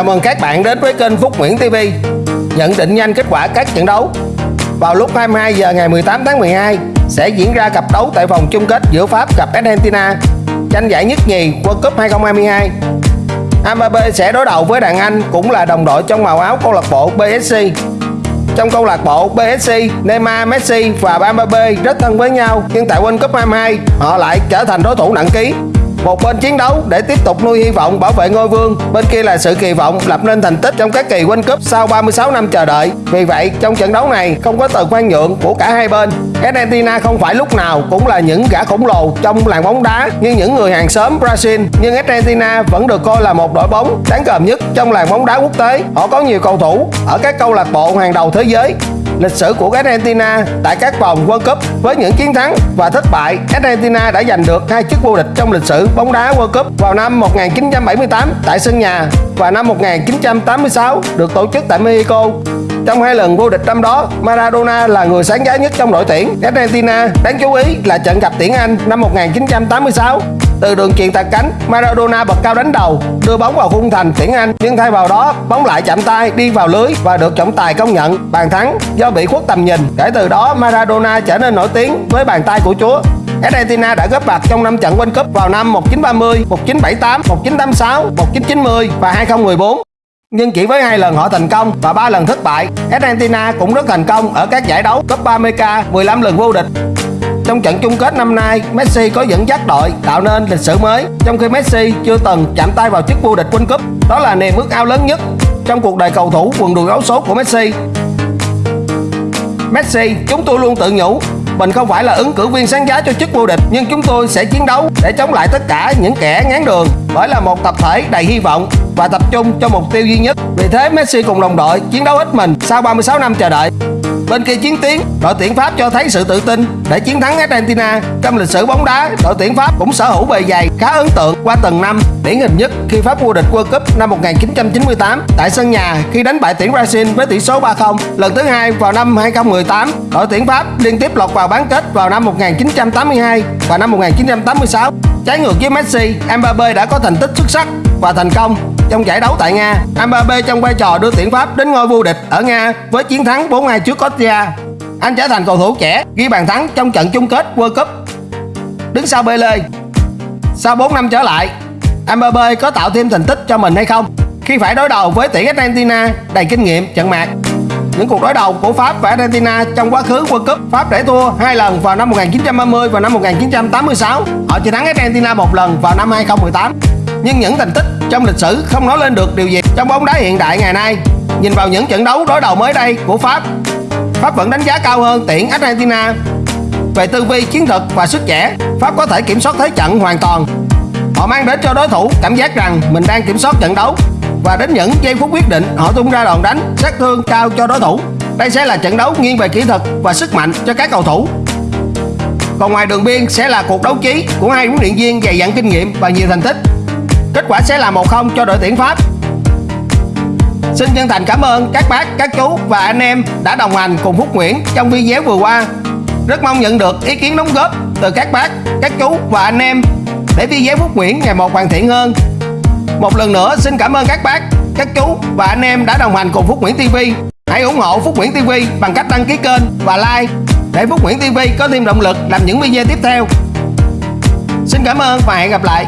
Chào mừng các bạn đến với kênh Phúc Nguyễn TV Nhận định nhanh kết quả các trận đấu. Vào lúc 22 giờ ngày 18 tháng 12 Sẽ diễn ra cặp đấu tại vòng chung kết giữa Pháp gặp Argentina Tranh giải nhất nhì World Cup 2022 Mbappe sẽ đối đầu với đàn Anh cũng là đồng đội trong màu áo câu lạc bộ PSG trong câu lạc bộ PSG, Neymar, Messi và Mbappe rất thân với nhau nhưng tại World Cup 22 họ lại trở thành đối thủ nặng ký một bên chiến đấu để tiếp tục nuôi hy vọng bảo vệ ngôi vương, bên kia là sự kỳ vọng lập nên thành tích trong các kỳ World Cup sau 36 năm chờ đợi. Vì vậy, trong trận đấu này không có từ khoan nhượng của cả hai bên. Argentina không phải lúc nào cũng là những gã khổng lồ trong làng bóng đá như những người hàng xóm Brazil, nhưng Argentina vẫn được coi là một đội bóng đáng gờm nhất trong làng bóng đá quốc tế. Họ có nhiều cầu thủ ở các câu lạc bộ hàng đầu thế giới lịch sử của Argentina tại các vòng World Cup với những chiến thắng và thất bại. Argentina đã giành được hai chức vô địch trong lịch sử bóng đá World Cup vào năm 1978 tại sân nhà và năm 1986 được tổ chức tại Mexico. Trong hai lần vô địch năm đó, Maradona là người sáng giá nhất trong đội tuyển Argentina. Đáng chú ý là trận gặp tuyển Anh năm 1986 từ đường chuyền tạt cánh, Maradona bật cao đánh đầu, đưa bóng vào khung thành tuyển Anh, nhưng thay vào đó, bóng lại chạm tay đi vào lưới và được trọng tài công nhận bàn thắng do bị khuất tầm nhìn. Kể từ đó, Maradona trở nên nổi tiếng với bàn tay của Chúa. Argentina đã góp mặt trong năm trận World Cup vào năm 1930, 1978, 1986, 1990 và 2014. Nhưng chỉ với hai lần họ thành công và ba lần thất bại, Argentina cũng rất thành công ở các giải đấu Copa America, 15 lần vô địch. Trong trận chung kết năm nay, Messi có dẫn dắt đội tạo nên lịch sử mới, trong khi Messi chưa từng chạm tay vào chức vô địch World Cup. Đó là niềm ước ao lớn nhất trong cuộc đời cầu thủ quần đùi áo số của Messi. Messi, chúng tôi luôn tự nhủ mình không phải là ứng cử viên sáng giá cho chức vô địch nhưng chúng tôi sẽ chiến đấu để chống lại tất cả những kẻ ngán đường bởi là một tập thể đầy hy vọng và tập trung cho mục tiêu duy nhất. Vì thế Messi cùng đồng đội chiến đấu hết mình sau 36 năm chờ đợi. Bên kia chiến tiến, đội tuyển Pháp cho thấy sự tự tin để chiến thắng Argentina. Trong lịch sử bóng đá, đội tuyển Pháp cũng sở hữu bề dày khá ấn tượng qua từng năm. Điển hình nhất khi Pháp vô địch World Cup năm 1998 tại sân nhà khi đánh bại tuyển Brazil với tỷ số 3-0. Lần thứ hai vào năm 2018, đội tuyển Pháp liên tiếp lọt vào bán kết vào năm 1982 và năm 1986. Trái ngược với Messi, Mbappe đã có thành tích xuất sắc và thành công trong giải đấu tại Nga. Mbappe trong vai trò đưa tuyển Pháp đến ngôi vô địch ở Nga với chiến thắng 4-2 trước Croatia. Anh trở thành cầu thủ trẻ ghi bàn thắng trong trận chung kết World Cup. Đứng sau Pele. Sau 4 năm trở lại, Mbappe có tạo thêm thành tích cho mình hay không? Khi phải đối đầu với tuyển Argentina đầy kinh nghiệm trận mạc những cuộc đối đầu của Pháp và Argentina trong quá khứ World Cup Pháp để thua hai lần vào năm 1930 và năm 1986 họ chỉ thắng Argentina một lần vào năm 2018 nhưng những thành tích trong lịch sử không nói lên được điều gì trong bóng đá hiện đại ngày nay nhìn vào những trận đấu đối đầu mới đây của Pháp Pháp vẫn đánh giá cao hơn tuyển Argentina về tư vi chiến thuật và sức trẻ, Pháp có thể kiểm soát thế trận hoàn toàn họ mang đến cho đối thủ cảm giác rằng mình đang kiểm soát trận đấu và đến những giây phút quyết định, họ tung ra đòn đánh sát thương cao cho đối thủ. Đây sẽ là trận đấu nghiêng về kỹ thuật và sức mạnh cho các cầu thủ. Còn ngoài đường biên sẽ là cuộc đấu trí của hai huấn luyện viên dày dặn kinh nghiệm và nhiều thành tích. Kết quả sẽ là 1-0 cho đội tuyển Pháp. Xin chân thành cảm ơn các bác, các chú và anh em đã đồng hành cùng Phúc Nguyễn trong video vừa qua. Rất mong nhận được ý kiến đóng góp từ các bác, các chú và anh em để video Phúc Nguyễn ngày một hoàn thiện hơn một lần nữa xin cảm ơn các bác, các chú và anh em đã đồng hành cùng Phúc Nguyễn TV. Hãy ủng hộ Phúc Nguyễn TV bằng cách đăng ký kênh và like để Phúc Nguyễn TV có thêm động lực làm những video tiếp theo. Xin cảm ơn và hẹn gặp lại.